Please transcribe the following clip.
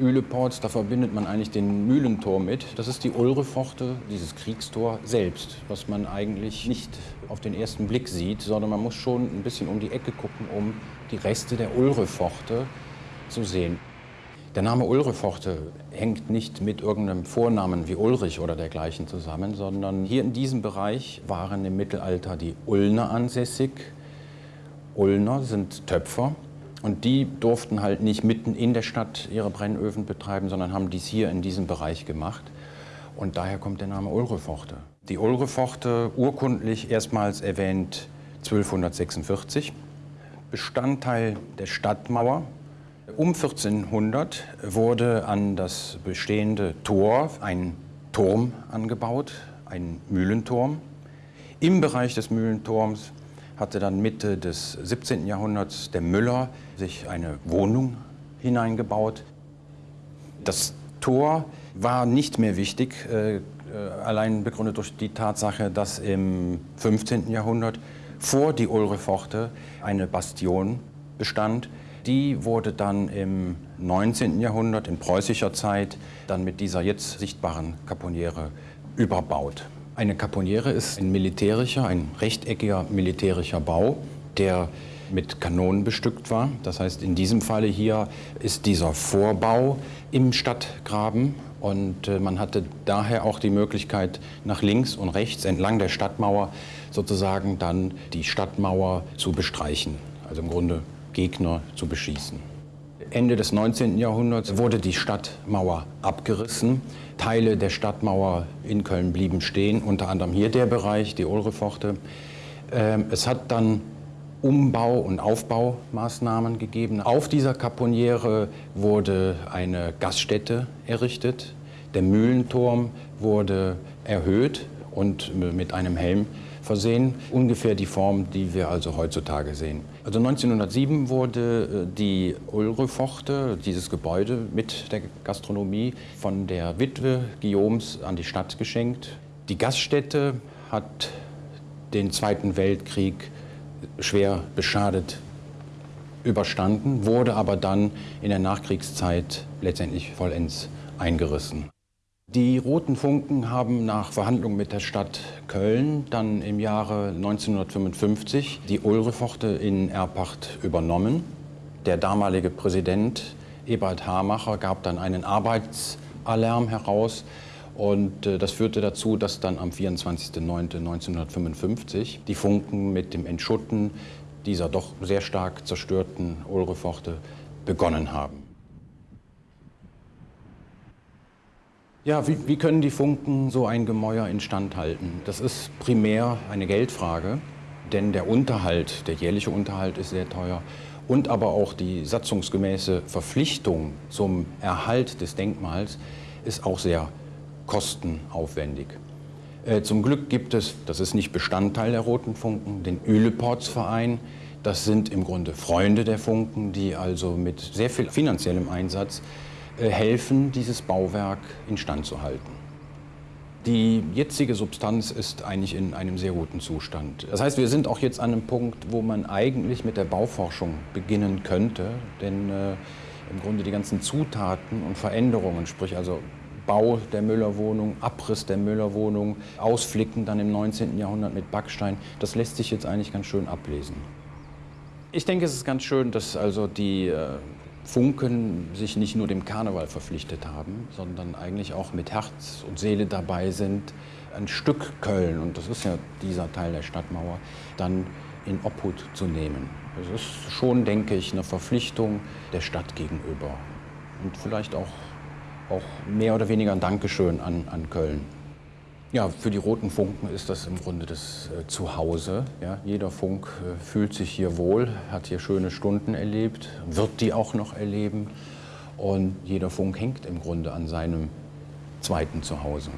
Üleports, da verbindet man eigentlich den Mühlentor mit. Das ist die Ulrepforte, dieses Kriegstor selbst, was man eigentlich nicht auf den ersten Blick sieht, sondern man muss schon ein bisschen um die Ecke gucken, um die Reste der Ulrepforte zu sehen. Der Name Ulrepforte hängt nicht mit irgendeinem Vornamen wie Ulrich oder dergleichen zusammen, sondern hier in diesem Bereich waren im Mittelalter die Ulner ansässig. Ulner sind Töpfer und die durften halt nicht mitten in der Stadt ihre Brennöfen betreiben, sondern haben dies hier in diesem Bereich gemacht. Und daher kommt der Name Ulrepforte. Die Ulrepforte, urkundlich erstmals erwähnt 1246, Bestandteil der Stadtmauer um 1400 wurde an das bestehende Tor ein Turm angebaut, ein Mühlenturm. Im Bereich des Mühlenturms hatte dann Mitte des 17. Jahrhunderts der Müller sich eine Wohnung hineingebaut. Das Tor war nicht mehr wichtig, äh, allein begründet durch die Tatsache, dass im 15. Jahrhundert vor die Ulreforte eine Bastion bestand, die wurde dann im 19. Jahrhundert, in preußischer Zeit, dann mit dieser jetzt sichtbaren Kaponiere überbaut. Eine Kaponiere ist ein militärischer, ein rechteckiger militärischer Bau, der mit Kanonen bestückt war. Das heißt, in diesem Falle hier ist dieser Vorbau im Stadtgraben und äh, man hatte daher auch die Möglichkeit, nach links und rechts entlang der Stadtmauer sozusagen dann die Stadtmauer zu bestreichen. Also im Grunde Gegner zu beschießen. Ende des 19. Jahrhunderts wurde die Stadtmauer abgerissen. Teile der Stadtmauer in Köln blieben stehen, unter anderem hier der Bereich, die Ulrepforte. Ähm, es hat dann Umbau- und Aufbaumaßnahmen gegeben. Auf dieser Kaponiere wurde eine Gaststätte errichtet. Der Mühlenturm wurde erhöht und mit einem Helm versehen. Ungefähr die Form, die wir also heutzutage sehen. Also 1907 wurde äh, die Ulrepforte, dieses Gebäude mit der Gastronomie, von der Witwe Guillaumes an die Stadt geschenkt. Die Gaststätte hat den Zweiten Weltkrieg schwer beschadet überstanden, wurde aber dann in der Nachkriegszeit letztendlich vollends eingerissen. Die Roten Funken haben nach Verhandlungen mit der Stadt Köln dann im Jahre 1955 die Ulreforte in Erpacht übernommen. Der damalige Präsident Ebert Hamacher gab dann einen Arbeitsalarm heraus und äh, das führte dazu, dass dann am 24.09.1955 die Funken mit dem Entschutten dieser doch sehr stark zerstörten Ulreforte begonnen haben. Ja, wie, wie, können die Funken so ein Gemäuer instand halten? Das ist primär eine Geldfrage, denn der Unterhalt, der jährliche Unterhalt ist sehr teuer und aber auch die satzungsgemäße Verpflichtung zum Erhalt des Denkmals ist auch sehr kostenaufwendig. Äh, zum Glück gibt es, das ist nicht Bestandteil der Roten Funken, den Üleportsverein. Das sind im Grunde Freunde der Funken, die also mit sehr viel finanziellem Einsatz helfen, dieses Bauwerk instand zu halten. Die jetzige Substanz ist eigentlich in einem sehr guten Zustand. Das heißt, wir sind auch jetzt an einem Punkt, wo man eigentlich mit der Bauforschung beginnen könnte, denn äh, im Grunde die ganzen Zutaten und Veränderungen, sprich also Bau der Müllerwohnung, Abriss der Müllerwohnung, Ausflicken dann im 19. Jahrhundert mit Backstein, das lässt sich jetzt eigentlich ganz schön ablesen. Ich denke, es ist ganz schön, dass also die äh, Funken sich nicht nur dem Karneval verpflichtet haben, sondern eigentlich auch mit Herz und Seele dabei sind, ein Stück Köln, und das ist ja dieser Teil der Stadtmauer, dann in Obhut zu nehmen. Das ist schon, denke ich, eine Verpflichtung der Stadt gegenüber und vielleicht auch, auch mehr oder weniger ein Dankeschön an, an Köln. Ja, für die Roten Funken ist das im Grunde das äh, Zuhause. Ja, jeder Funk äh, fühlt sich hier wohl, hat hier schöne Stunden erlebt, wird die auch noch erleben. Und jeder Funk hängt im Grunde an seinem zweiten Zuhause.